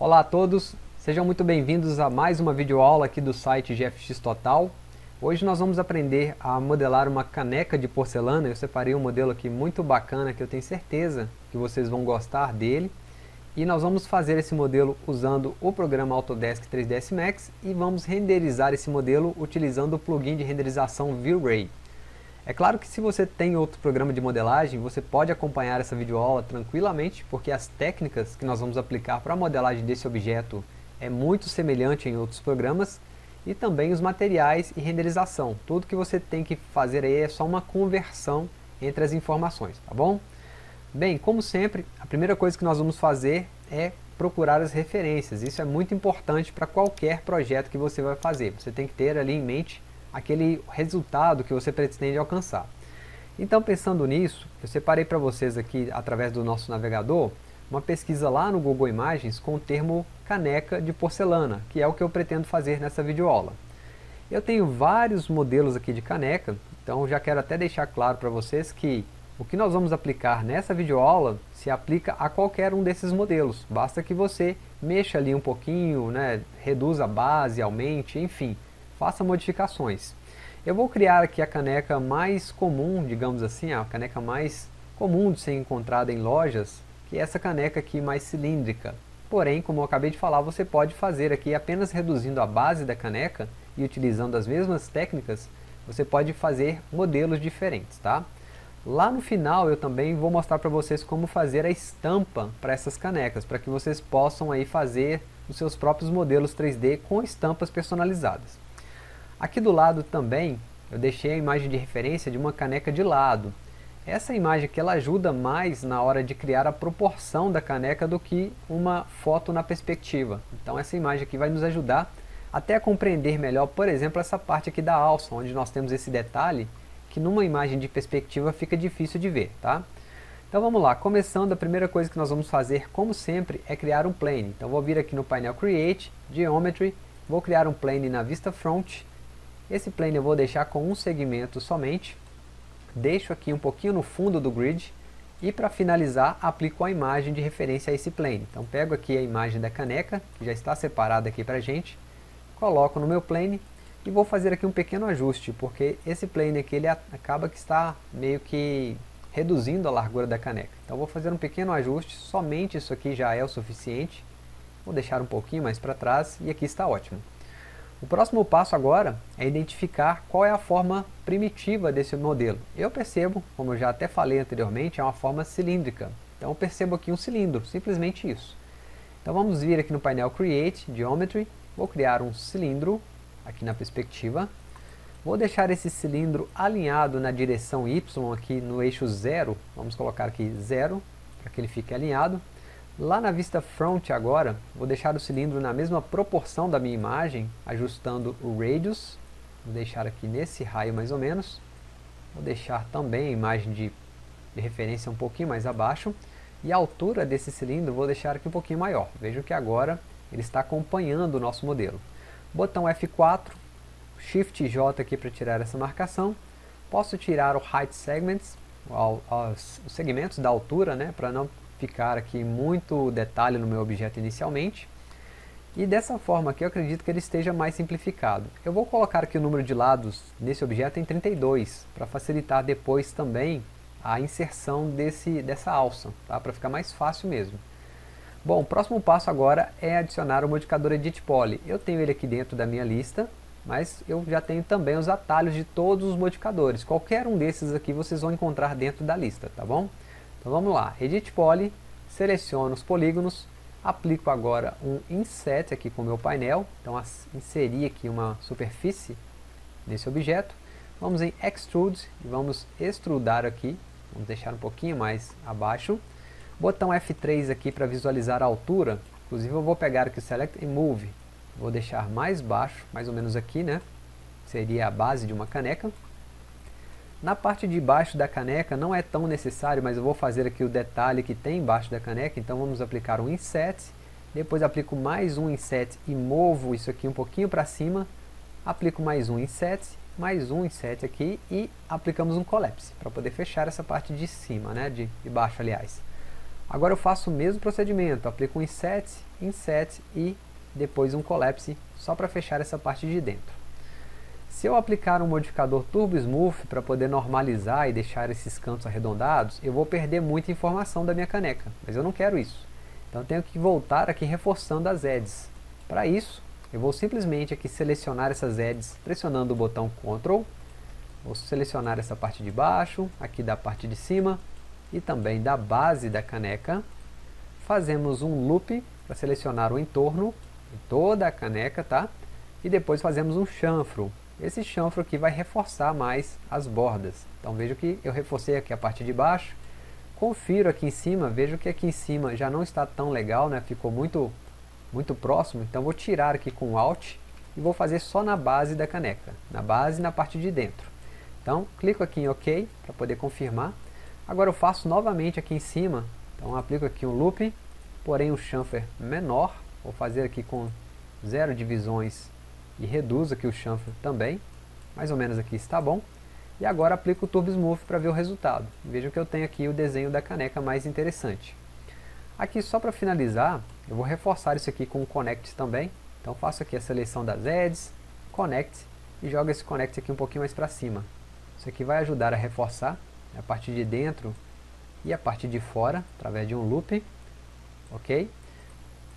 Olá a todos, sejam muito bem-vindos a mais uma videoaula aqui do site GFX Total. Hoje nós vamos aprender a modelar uma caneca de porcelana, eu separei um modelo aqui muito bacana que eu tenho certeza que vocês vão gostar dele. E nós vamos fazer esse modelo usando o programa Autodesk 3ds Max e vamos renderizar esse modelo utilizando o plugin de renderização V-Ray. É claro que se você tem outro programa de modelagem, você pode acompanhar essa videoaula tranquilamente, porque as técnicas que nós vamos aplicar para a modelagem desse objeto é muito semelhante em outros programas, e também os materiais e renderização. Tudo que você tem que fazer aí é só uma conversão entre as informações, tá bom? Bem, como sempre, a primeira coisa que nós vamos fazer é procurar as referências. Isso é muito importante para qualquer projeto que você vai fazer. Você tem que ter ali em mente aquele resultado que você pretende alcançar. Então pensando nisso, eu separei para vocês aqui através do nosso navegador uma pesquisa lá no Google Imagens com o termo caneca de porcelana, que é o que eu pretendo fazer nessa videoaula. Eu tenho vários modelos aqui de caneca, então já quero até deixar claro para vocês que o que nós vamos aplicar nessa videoaula se aplica a qualquer um desses modelos, basta que você mexa ali um pouquinho, né, reduza a base, aumente, enfim, faça modificações. Eu vou criar aqui a caneca mais comum, digamos assim, a caneca mais comum de ser encontrada em lojas, que é essa caneca aqui mais cilíndrica. Porém, como eu acabei de falar, você pode fazer aqui apenas reduzindo a base da caneca e utilizando as mesmas técnicas, você pode fazer modelos diferentes, tá? Lá no final eu também vou mostrar para vocês como fazer a estampa para essas canecas, para que vocês possam aí fazer os seus próprios modelos 3D com estampas personalizadas. Aqui do lado também eu deixei a imagem de referência de uma caneca de lado. Essa imagem aqui ela ajuda mais na hora de criar a proporção da caneca do que uma foto na perspectiva. Então essa imagem aqui vai nos ajudar até a compreender melhor, por exemplo, essa parte aqui da alça, onde nós temos esse detalhe que numa imagem de perspectiva fica difícil de ver, tá? Então vamos lá, começando, a primeira coisa que nós vamos fazer, como sempre, é criar um plane. Então vou vir aqui no painel Create, Geometry, vou criar um plane na vista front, esse plane eu vou deixar com um segmento somente. Deixo aqui um pouquinho no fundo do grid. E para finalizar, aplico a imagem de referência a esse plane. Então pego aqui a imagem da caneca, que já está separada aqui para a gente. Coloco no meu plane e vou fazer aqui um pequeno ajuste, porque esse plane aqui ele acaba que está meio que reduzindo a largura da caneca. Então vou fazer um pequeno ajuste, somente isso aqui já é o suficiente. Vou deixar um pouquinho mais para trás e aqui está ótimo. O próximo passo agora é identificar qual é a forma primitiva desse modelo. Eu percebo, como eu já até falei anteriormente, é uma forma cilíndrica. Então eu percebo aqui um cilindro, simplesmente isso. Então vamos vir aqui no painel Create, Geometry, vou criar um cilindro aqui na perspectiva. Vou deixar esse cilindro alinhado na direção Y aqui no eixo 0, vamos colocar aqui 0, para que ele fique alinhado. Lá na vista front agora, vou deixar o cilindro na mesma proporção da minha imagem, ajustando o radius, vou deixar aqui nesse raio mais ou menos, vou deixar também a imagem de, de referência um pouquinho mais abaixo, e a altura desse cilindro vou deixar aqui um pouquinho maior, vejam que agora ele está acompanhando o nosso modelo. Botão F4, Shift J aqui para tirar essa marcação, posso tirar o Height Segments, os segmentos da altura, né, para não ficar aqui muito detalhe no meu objeto inicialmente. E dessa forma aqui eu acredito que ele esteja mais simplificado. Eu vou colocar aqui o número de lados nesse objeto em 32, para facilitar depois também a inserção desse, dessa alça, tá? para ficar mais fácil mesmo. Bom, o próximo passo agora é adicionar o modificador Edit Poly. Eu tenho ele aqui dentro da minha lista, mas eu já tenho também os atalhos de todos os modificadores. Qualquer um desses aqui vocês vão encontrar dentro da lista, tá bom? Então vamos lá, Edit Poly, seleciono os polígonos, aplico agora um Inset aqui com o meu painel, então inseri aqui uma superfície nesse objeto, vamos em Extrude e vamos extrudar aqui, vamos deixar um pouquinho mais abaixo, botão F3 aqui para visualizar a altura, inclusive eu vou pegar aqui o Select e Move, vou deixar mais baixo, mais ou menos aqui, né, seria a base de uma caneca, na parte de baixo da caneca não é tão necessário, mas eu vou fazer aqui o detalhe que tem embaixo da caneca, então vamos aplicar um inset, depois aplico mais um inset e movo isso aqui um pouquinho para cima, aplico mais um inset, mais um inset aqui e aplicamos um collapse, para poder fechar essa parte de cima, né, de, de baixo aliás. Agora eu faço o mesmo procedimento, aplico um Inset, Inset e depois um Collapse, só para fechar essa parte de dentro. Se eu aplicar um modificador Turbo Smooth para poder normalizar e deixar esses cantos arredondados, eu vou perder muita informação da minha caneca, mas eu não quero isso. Então eu tenho que voltar aqui reforçando as edges. Para isso, eu vou simplesmente aqui selecionar essas edges pressionando o botão Ctrl. Vou selecionar essa parte de baixo, aqui da parte de cima e também da base da caneca. Fazemos um loop para selecionar o entorno em toda a caneca, tá? E depois fazemos um chanfro esse chanfro aqui vai reforçar mais as bordas. Então veja que eu reforcei aqui a parte de baixo, confiro aqui em cima, vejo que aqui em cima já não está tão legal, né? ficou muito, muito próximo, então vou tirar aqui com Alt e vou fazer só na base da caneca, na base e na parte de dentro. Então clico aqui em OK para poder confirmar. Agora eu faço novamente aqui em cima, então aplico aqui um loop, porém um chanfer menor, vou fazer aqui com zero divisões e reduzo aqui o chanfre também, mais ou menos aqui está bom. E agora aplico o Turbo Smooth para ver o resultado. Vejam que eu tenho aqui o desenho da caneca mais interessante. Aqui só para finalizar, eu vou reforçar isso aqui com o Connect também. Então faço aqui a seleção das edges, Connect e jogo esse Connect aqui um pouquinho mais para cima. Isso aqui vai ajudar a reforçar a parte de dentro e a parte de fora, através de um loop. Ok?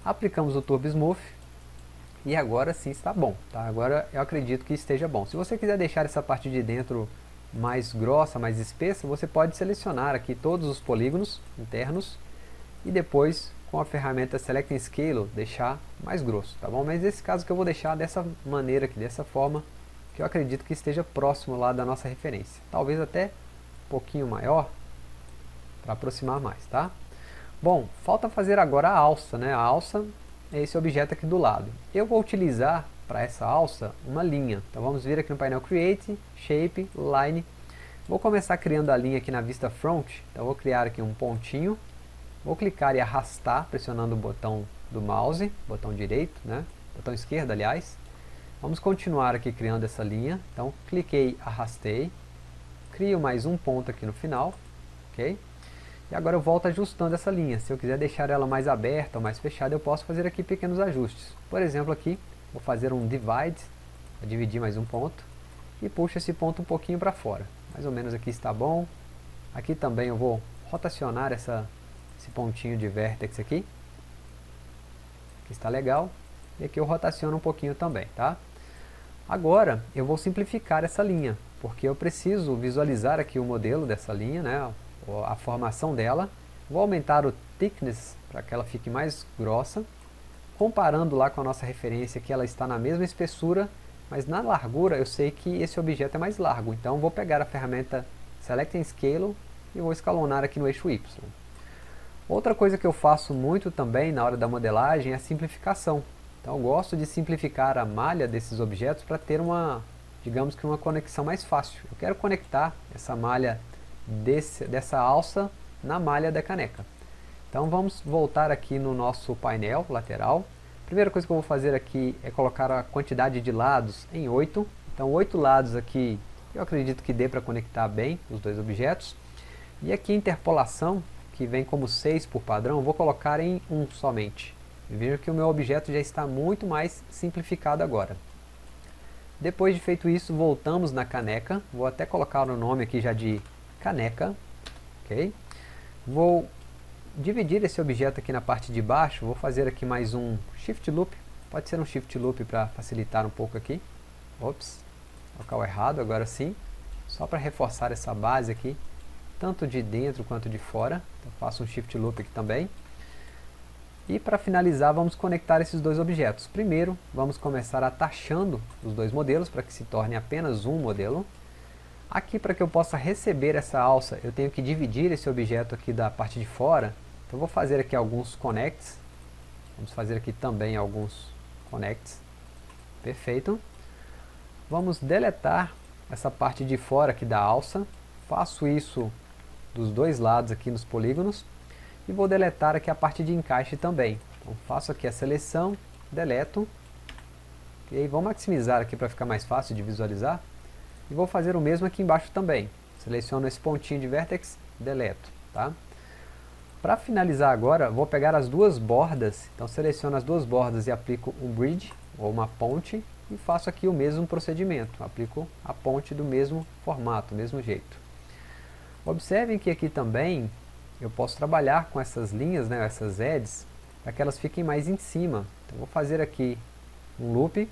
Aplicamos o Turbo Smooth e agora sim está bom, tá? Agora eu acredito que esteja bom. Se você quiser deixar essa parte de dentro mais grossa, mais espessa, você pode selecionar aqui todos os polígonos internos e depois com a ferramenta Select and Scale deixar mais grosso, tá bom? Mas nesse caso que eu vou deixar dessa maneira aqui, dessa forma, que eu acredito que esteja próximo lá da nossa referência. Talvez até um pouquinho maior, para aproximar mais, tá? Bom, falta fazer agora a alça, né? A alça esse objeto aqui do lado. Eu vou utilizar para essa alça uma linha. Então vamos vir aqui no painel Create, Shape, Line. Vou começar criando a linha aqui na vista Front. Então vou criar aqui um pontinho. Vou clicar e arrastar pressionando o botão do mouse, botão direito, né? botão esquerdo aliás. Vamos continuar aqui criando essa linha. Então cliquei, arrastei. Crio mais um ponto aqui no final. ok? E agora eu volto ajustando essa linha. Se eu quiser deixar ela mais aberta ou mais fechada, eu posso fazer aqui pequenos ajustes. Por exemplo, aqui, vou fazer um divide, vou dividir mais um ponto, e puxo esse ponto um pouquinho para fora. Mais ou menos aqui está bom. Aqui também eu vou rotacionar essa, esse pontinho de vértex aqui. Aqui está legal. E aqui eu rotaciono um pouquinho também, tá? Agora, eu vou simplificar essa linha, porque eu preciso visualizar aqui o modelo dessa linha, né? A formação dela. Vou aumentar o thickness para que ela fique mais grossa. Comparando lá com a nossa referência que ela está na mesma espessura, mas na largura eu sei que esse objeto é mais largo. Então vou pegar a ferramenta Select and Scale e vou escalonar aqui no eixo Y. Outra coisa que eu faço muito também na hora da modelagem é a simplificação. Então eu gosto de simplificar a malha desses objetos para ter uma, digamos que uma conexão mais fácil. Eu quero conectar essa malha desse, dessa alça na malha da caneca. Então vamos voltar aqui no nosso painel lateral. Primeira coisa que eu vou fazer aqui é colocar a quantidade de lados em 8. Então 8 lados aqui eu acredito que dê para conectar bem os dois objetos. E aqui interpolação, que vem como 6 por padrão, vou colocar em 1 somente. Veja que o meu objeto já está muito mais simplificado agora. Depois de feito isso, voltamos na caneca. Vou até colocar o nome aqui já de caneca, ok? Vou dividir esse objeto aqui na parte de baixo, vou fazer aqui mais um Shift Loop, pode ser um Shift Loop para facilitar um pouco aqui, ops, local errado, agora sim, só para reforçar essa base aqui, tanto de dentro quanto de fora, então faço um Shift Loop aqui também, e para finalizar vamos conectar esses dois objetos. Primeiro vamos começar atachando os dois modelos para que se torne apenas um modelo. Aqui para que eu possa receber essa alça, eu tenho que dividir esse objeto aqui da parte de fora. Então vou fazer aqui alguns connects. Vamos fazer aqui também alguns connects. Perfeito. Vamos deletar essa parte de fora aqui da alça. Faço isso dos dois lados aqui nos polígonos. E vou deletar aqui a parte de encaixe também. Então faço aqui a seleção, deleto. E aí vou maximizar aqui para ficar mais fácil de visualizar. E vou fazer o mesmo aqui embaixo também. Seleciono esse pontinho de vertex, deleto. Tá? Para finalizar agora, vou pegar as duas bordas, então seleciono as duas bordas e aplico um bridge, ou uma ponte, e faço aqui o mesmo procedimento, aplico a ponte do mesmo formato, mesmo jeito. Observem que aqui também eu posso trabalhar com essas linhas, né, essas edges, para que elas fiquem mais em cima. Então vou fazer aqui um loop,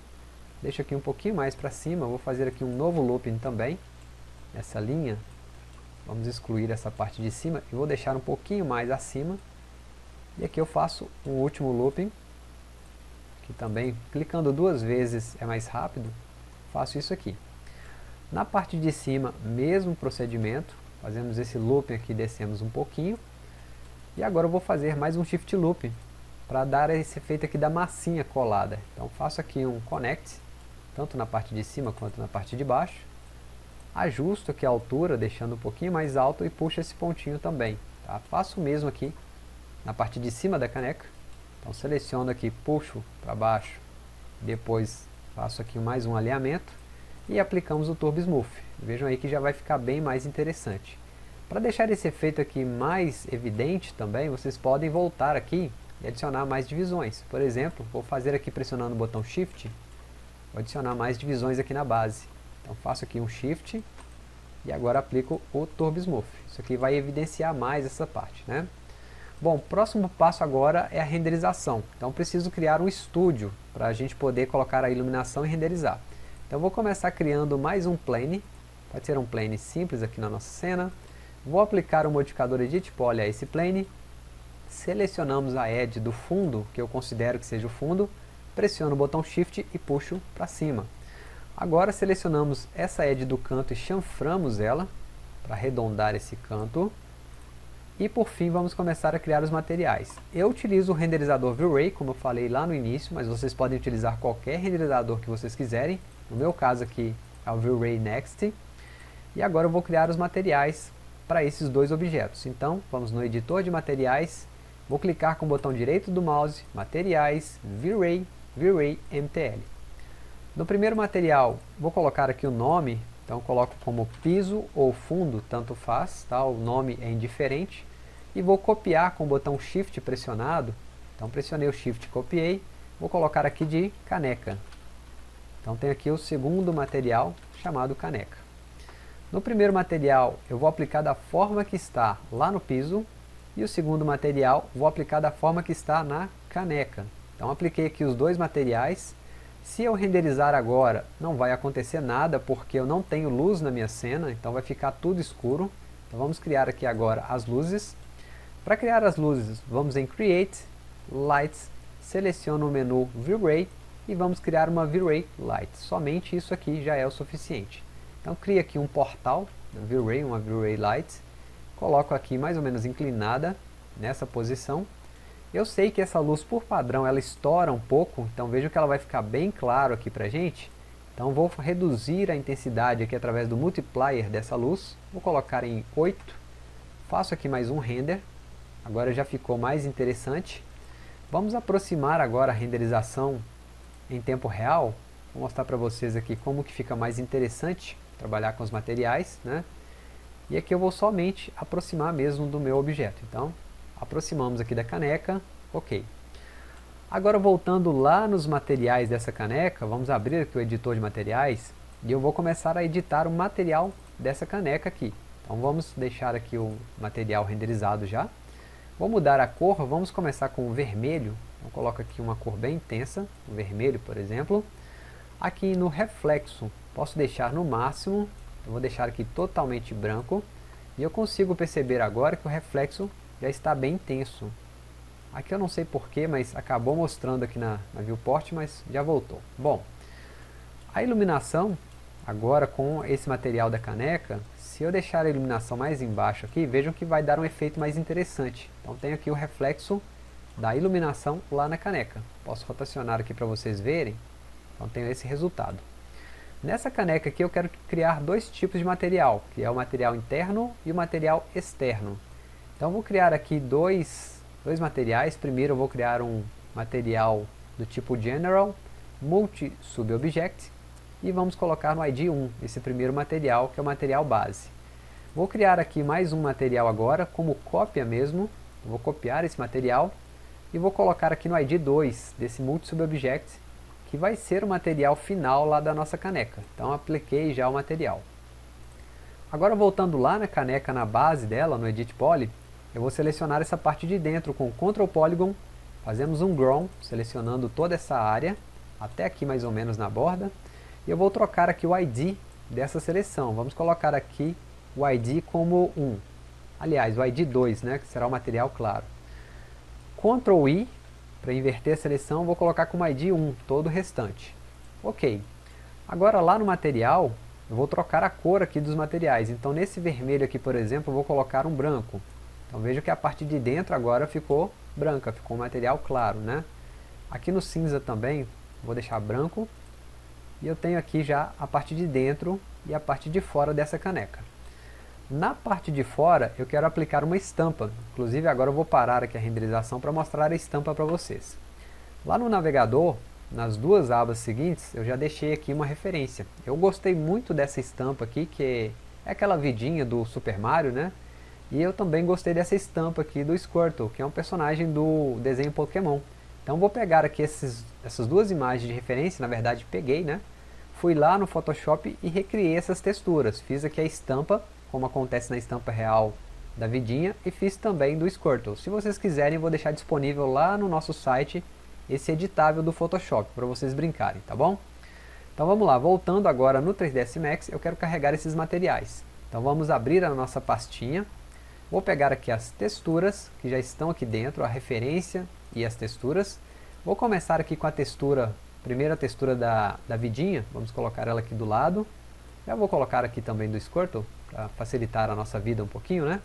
deixo aqui um pouquinho mais para cima, vou fazer aqui um novo looping também, nessa linha, Vamos excluir essa parte de cima e vou deixar um pouquinho mais acima. E aqui eu faço um último looping, que também clicando duas vezes é mais rápido. Faço isso aqui. Na parte de cima, mesmo procedimento, fazemos esse looping aqui, descemos um pouquinho. E agora eu vou fazer mais um shift looping, para dar esse efeito aqui da massinha colada. Então faço aqui um connect, tanto na parte de cima quanto na parte de baixo ajusto aqui a altura, deixando um pouquinho mais alto e puxo esse pontinho também. Tá? Faço o mesmo aqui na parte de cima da caneca. Então seleciono aqui, puxo para baixo, depois faço aqui mais um alinhamento e aplicamos o Turbo Smooth. Vejam aí que já vai ficar bem mais interessante. Para deixar esse efeito aqui mais evidente também, vocês podem voltar aqui e adicionar mais divisões. Por exemplo, vou fazer aqui pressionando o botão Shift, vou adicionar mais divisões aqui na base. Então faço aqui um Shift e agora aplico o Turbo Smooth. Isso aqui vai evidenciar mais essa parte. Né? Bom, próximo passo agora é a renderização. Então preciso criar um estúdio para a gente poder colocar a iluminação e renderizar. Então vou começar criando mais um plane. Pode ser um plane simples aqui na nossa cena. Vou aplicar o modificador Edit Poly a esse plane. Selecionamos a edge do fundo, que eu considero que seja o fundo. Pressiono o botão Shift e puxo para cima. Agora selecionamos essa edge do canto e chanframos ela para arredondar esse canto. E por fim vamos começar a criar os materiais. Eu utilizo o renderizador V-Ray, como eu falei lá no início, mas vocês podem utilizar qualquer renderizador que vocês quiserem. No meu caso aqui é o V-Ray Next. E agora eu vou criar os materiais para esses dois objetos. Então vamos no editor de materiais, vou clicar com o botão direito do mouse, materiais, V-Ray, V-Ray MTL. No primeiro material, vou colocar aqui o nome, então coloco como piso ou fundo, tanto faz, tá? o nome é indiferente. E vou copiar com o botão Shift pressionado, então pressionei o Shift, copiei, vou colocar aqui de caneca. Então tem aqui o segundo material, chamado caneca. No primeiro material, eu vou aplicar da forma que está lá no piso, e o segundo material, vou aplicar da forma que está na caneca. Então apliquei aqui os dois materiais, se eu renderizar agora, não vai acontecer nada, porque eu não tenho luz na minha cena, então vai ficar tudo escuro. Então vamos criar aqui agora as luzes. Para criar as luzes, vamos em Create, Lights, seleciono o menu V-Ray e vamos criar uma V-Ray Light. Somente isso aqui já é o suficiente. Então cria aqui um portal, V-Ray, uma V-Ray Light, coloco aqui mais ou menos inclinada nessa posição eu sei que essa luz por padrão ela estoura um pouco, então vejo que ela vai ficar bem claro aqui pra gente. Então vou reduzir a intensidade aqui através do multiplier dessa luz, vou colocar em 8, faço aqui mais um render, agora já ficou mais interessante. Vamos aproximar agora a renderização em tempo real, vou mostrar para vocês aqui como que fica mais interessante trabalhar com os materiais, né? E aqui eu vou somente aproximar mesmo do meu objeto, então aproximamos aqui da caneca, ok. Agora voltando lá nos materiais dessa caneca, vamos abrir aqui o editor de materiais e eu vou começar a editar o material dessa caneca aqui. Então vamos deixar aqui o material renderizado já. Vou mudar a cor, vamos começar com o vermelho. Então coloco aqui uma cor bem intensa, o vermelho por exemplo. Aqui no reflexo, posso deixar no máximo, eu vou deixar aqui totalmente branco. E eu consigo perceber agora que o reflexo já está bem tenso. Aqui eu não sei porquê, mas acabou mostrando aqui na, na viewport, mas já voltou. Bom, a iluminação, agora com esse material da caneca, se eu deixar a iluminação mais embaixo aqui, vejam que vai dar um efeito mais interessante. Então tem aqui o reflexo da iluminação lá na caneca. Posso rotacionar aqui para vocês verem. Então tenho esse resultado. Nessa caneca aqui eu quero criar dois tipos de material, que é o material interno e o material externo. Então vou criar aqui dois, dois materiais. Primeiro eu vou criar um material do tipo General, Multi Subobject, e vamos colocar no ID 1, esse primeiro material, que é o material base. Vou criar aqui mais um material agora, como cópia mesmo, vou copiar esse material e vou colocar aqui no ID 2 desse Multi-Sub-Object, que vai ser o material final lá da nossa caneca. Então apliquei já o material. Agora voltando lá na caneca, na base dela, no Edit Poly, eu vou selecionar essa parte de dentro com Ctrl Polygon, fazemos um Grown, selecionando toda essa área, até aqui mais ou menos na borda, e eu vou trocar aqui o ID dessa seleção. Vamos colocar aqui o ID como 1. Aliás, o ID 2, né, que será o material claro. Ctrl I, para inverter a seleção, vou colocar como ID 1, todo o restante. Ok. Agora lá no material, eu vou trocar a cor aqui dos materiais. Então nesse vermelho aqui, por exemplo, eu vou colocar um branco. Então veja que a parte de dentro agora ficou branca, ficou um material claro, né? Aqui no cinza também, vou deixar branco. E eu tenho aqui já a parte de dentro e a parte de fora dessa caneca. Na parte de fora, eu quero aplicar uma estampa. Inclusive agora eu vou parar aqui a renderização para mostrar a estampa para vocês. Lá no navegador, nas duas abas seguintes, eu já deixei aqui uma referência. Eu gostei muito dessa estampa aqui, que é aquela vidinha do Super Mario, né? E eu também gostei dessa estampa aqui do Squirtle, que é um personagem do desenho Pokémon. Então vou pegar aqui esses, essas duas imagens de referência, na verdade peguei, né? Fui lá no Photoshop e recriei essas texturas. Fiz aqui a estampa, como acontece na estampa real da vidinha, e fiz também do Squirtle. Se vocês quiserem, vou deixar disponível lá no nosso site esse editável do Photoshop, para vocês brincarem, tá bom? Então vamos lá, voltando agora no 3ds Max, eu quero carregar esses materiais. Então vamos abrir a nossa pastinha, vou pegar aqui as texturas, que já estão aqui dentro, a referência e as texturas. Vou começar aqui com a textura, primeira textura da, da vidinha, vamos colocar ela aqui do lado. Já vou colocar aqui também do Squirtle, para facilitar a nossa vida um pouquinho, né?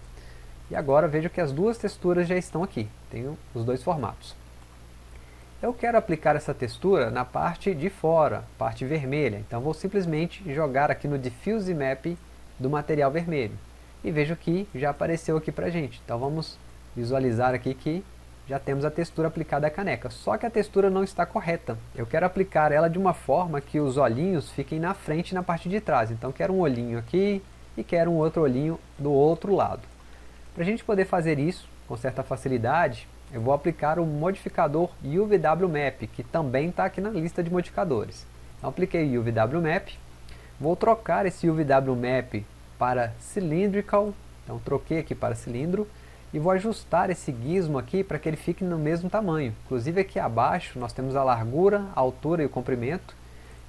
E agora vejo que as duas texturas já estão aqui, tenho os dois formatos. Eu quero aplicar essa textura na parte de fora, parte vermelha. Então vou simplesmente jogar aqui no Diffuse Map do material vermelho. E vejo que já apareceu aqui pra gente. Então vamos visualizar aqui que já temos a textura aplicada à caneca. Só que a textura não está correta. Eu quero aplicar ela de uma forma que os olhinhos fiquem na frente e na parte de trás. Então quero um olhinho aqui e quero um outro olhinho do outro lado. Para a gente poder fazer isso com certa facilidade, eu vou aplicar o modificador UVW Map, que também está aqui na lista de modificadores. Então apliquei o UVW Map, vou trocar esse UVW Map para Cylindrical, então troquei aqui para cilindro, e vou ajustar esse gizmo aqui para que ele fique no mesmo tamanho. Inclusive aqui abaixo nós temos a largura, a altura e o comprimento.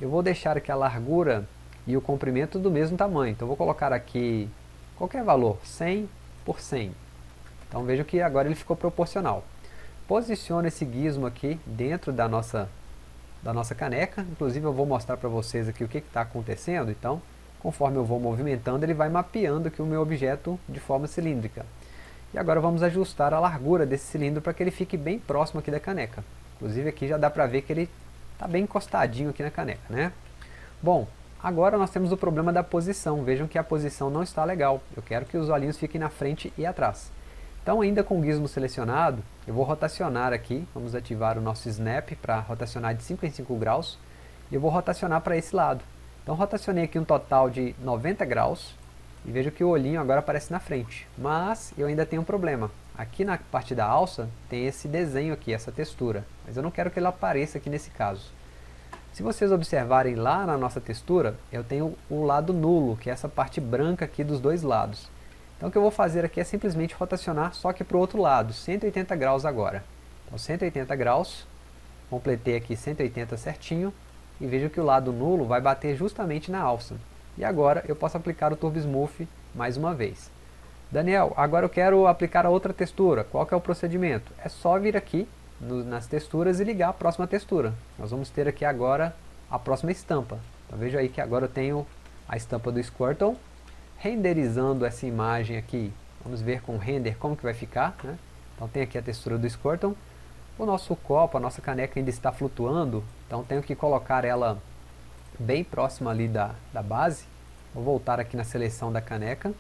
Eu vou deixar aqui a largura e o comprimento do mesmo tamanho. Então vou colocar aqui qualquer valor, 100 por 100. Então veja que agora ele ficou proporcional. Posiciono esse gizmo aqui dentro da nossa, da nossa caneca. Inclusive eu vou mostrar para vocês aqui o que está acontecendo. Então, conforme eu vou movimentando, ele vai mapeando aqui o meu objeto de forma cilíndrica. E agora vamos ajustar a largura desse cilindro para que ele fique bem próximo aqui da caneca. Inclusive aqui já dá para ver que ele está bem encostadinho aqui na caneca, né? Bom, agora nós temos o problema da posição. Vejam que a posição não está legal. Eu quero que os olhinhos fiquem na frente e atrás. Então ainda com o gizmo selecionado, eu vou rotacionar aqui, vamos ativar o nosso snap para rotacionar de 5 em 5 graus, e eu vou rotacionar para esse lado. Então rotacionei aqui um total de 90 graus, e vejo que o olhinho agora aparece na frente. Mas eu ainda tenho um problema. Aqui na parte da alça tem esse desenho aqui, essa textura, mas eu não quero que ele apareça aqui nesse caso. Se vocês observarem lá na nossa textura, eu tenho o lado nulo, que é essa parte branca aqui dos dois lados. Então o que eu vou fazer aqui é simplesmente rotacionar só que para o outro lado, 180 graus agora. Então 180 graus, completei aqui 180 certinho, e vejo que o lado nulo vai bater justamente na alça. E agora eu posso aplicar o Turbo Smooth mais uma vez. Daniel, agora eu quero aplicar a outra textura, qual é o procedimento? É só vir aqui no, nas texturas e ligar a próxima textura. Nós vamos ter aqui agora a próxima estampa. Então veja aí que agora eu tenho a estampa do Squirtle, renderizando essa imagem aqui, vamos ver com o render como que vai ficar, né? Então tem aqui a textura do Squirtle, o nosso copo, a nossa caneca ainda está flutuando, então tenho que colocar ela bem próxima ali da, da base. Vou voltar aqui na seleção da caneca,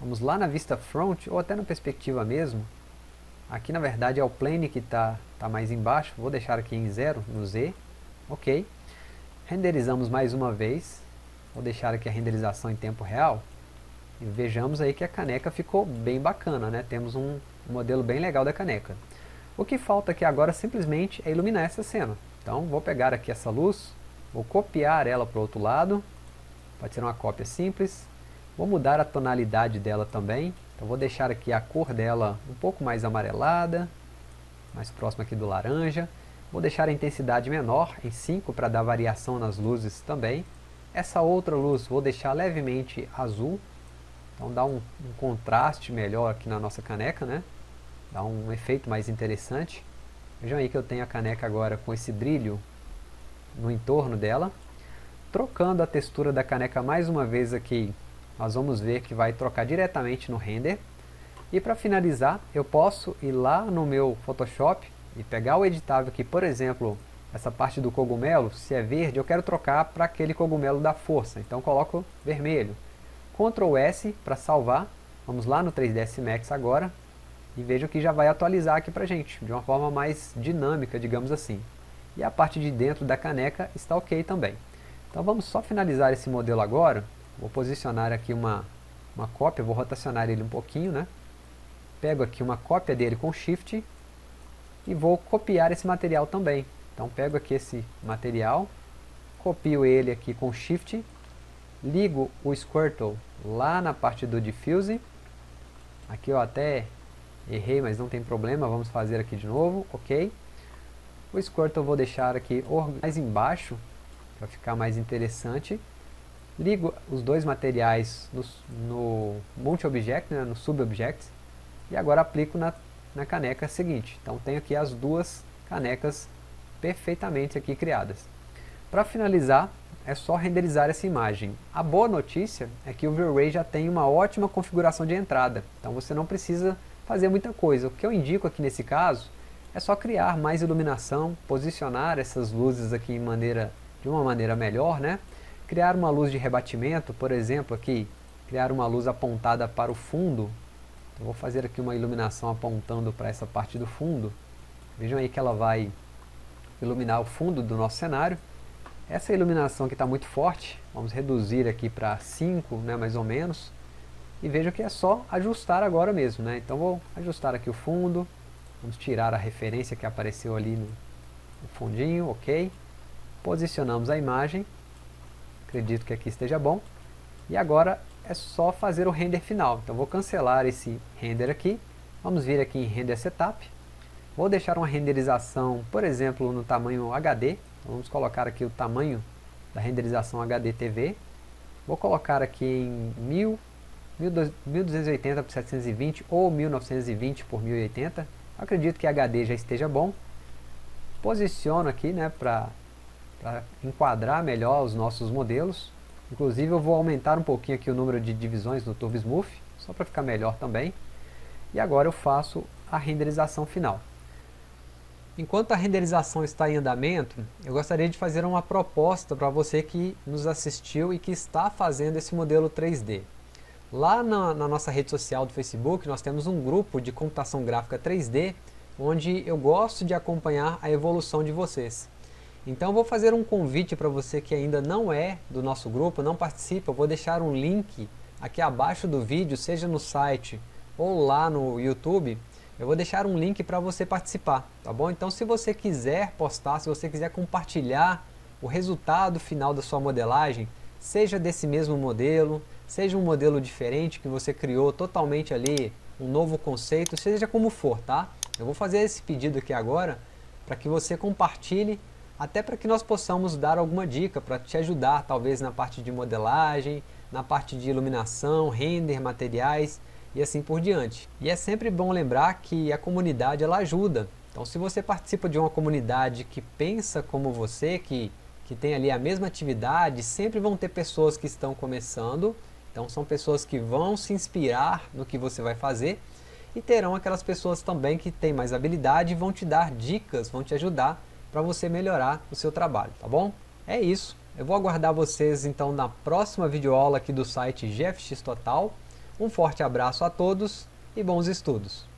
vamos lá na vista front, ou até na perspectiva mesmo, aqui na verdade é o plane que está tá mais embaixo, vou deixar aqui em zero, no Z, ok. Renderizamos mais uma vez, vou deixar aqui a renderização em tempo real, E vejamos aí que a caneca ficou bem bacana, né? Temos um modelo bem legal da caneca. O que falta aqui agora simplesmente é iluminar essa cena. Então vou pegar aqui essa luz, vou copiar ela para o outro lado, pode ser uma cópia simples, vou mudar a tonalidade dela também, então vou deixar aqui a cor dela um pouco mais amarelada, mais próxima aqui do laranja, vou deixar a intensidade menor em 5 para dar variação nas luzes também, essa outra luz vou deixar levemente azul, então dá um, um contraste melhor aqui na nossa caneca, né? Dá um efeito mais interessante. Vejam aí que eu tenho a caneca agora com esse brilho no entorno dela. Trocando a textura da caneca mais uma vez aqui, nós vamos ver que vai trocar diretamente no render. E para finalizar, eu posso ir lá no meu Photoshop e pegar o editável aqui, por exemplo, essa parte do cogumelo, se é verde, eu quero trocar para aquele cogumelo da força. Então coloco vermelho. Ctrl S para salvar. Vamos lá no 3ds Max agora e veja que já vai atualizar aqui para gente, de uma forma mais dinâmica, digamos assim. E a parte de dentro da caneca está ok também. Então vamos só finalizar esse modelo agora. Vou posicionar aqui uma, uma cópia, vou rotacionar ele um pouquinho, né? Pego aqui uma cópia dele com Shift e vou copiar esse material também. Então pego aqui esse material, copio ele aqui com Shift, ligo o Squirtle lá na parte do Diffuse. Aqui eu até Errei, mas não tem problema, vamos fazer aqui de novo, ok. O Squirtle eu vou deixar aqui mais embaixo, para ficar mais interessante. Ligo os dois materiais no, no Multi-Object, né, no Sub-Object, e agora aplico na, na caneca seguinte. Então tenho aqui as duas canecas perfeitamente aqui criadas. Para finalizar, é só renderizar essa imagem. A boa notícia é que o V-Ray já tem uma ótima configuração de entrada, então você não precisa fazer muita coisa. O que eu indico aqui nesse caso é só criar mais iluminação, posicionar essas luzes aqui maneira, de uma maneira melhor, né? Criar uma luz de rebatimento, por exemplo, aqui, criar uma luz apontada para o fundo. Vou fazer aqui uma iluminação apontando para essa parte do fundo. Vejam aí que ela vai iluminar o fundo do nosso cenário. Essa iluminação aqui está muito forte, vamos reduzir aqui para 5, né, mais ou menos e veja que é só ajustar agora mesmo, né? Então vou ajustar aqui o fundo, vamos tirar a referência que apareceu ali no, fundinho, ok. Posicionamos a imagem, acredito que aqui esteja bom. E agora é só fazer o render final. Então vou cancelar esse render aqui, vamos vir aqui em Render Setup. Vou deixar uma renderização, por exemplo, no tamanho HD. Então, vamos colocar aqui o tamanho da renderização HD TV. Vou colocar aqui em 1000 1280 por 720 ou 1920 por 1080. Acredito que HD já esteja bom. Posiciono aqui né, para enquadrar melhor os nossos modelos. Inclusive eu vou aumentar um pouquinho aqui o número de divisões no Turbo Smooth, só para ficar melhor também. E agora eu faço a renderização final. Enquanto a renderização está em andamento, eu gostaria de fazer uma proposta para você que nos assistiu e que está fazendo esse modelo 3D. Lá na, na, nossa rede social do Facebook, nós temos um grupo de computação gráfica 3D, onde eu gosto de acompanhar a evolução de vocês. Então vou fazer um convite para você que ainda não é do nosso grupo, não participa, eu vou deixar um link aqui abaixo do vídeo, seja no site ou lá no YouTube, eu vou deixar um link para você participar, tá bom? Então se você quiser postar, se você quiser compartilhar o resultado final da sua modelagem, seja desse mesmo modelo, seja um modelo diferente que você criou totalmente ali, um novo conceito, seja como for, tá? Eu vou fazer esse pedido aqui agora para que você compartilhe, até para que nós possamos dar alguma dica para te ajudar, talvez na parte de modelagem, na parte de iluminação, render, materiais e assim por diante. E é sempre bom lembrar que a comunidade ela ajuda. Então se você participa de uma comunidade que pensa como você, que, que tem ali a mesma atividade, sempre vão ter pessoas que estão começando então são pessoas que vão se inspirar no que você vai fazer e terão aquelas pessoas também que têm mais habilidade e vão te dar dicas, vão te ajudar para você melhorar o seu trabalho, tá bom? É isso. Eu vou aguardar vocês então na próxima videoaula aqui do site GFX Total. Um forte abraço a todos e bons estudos!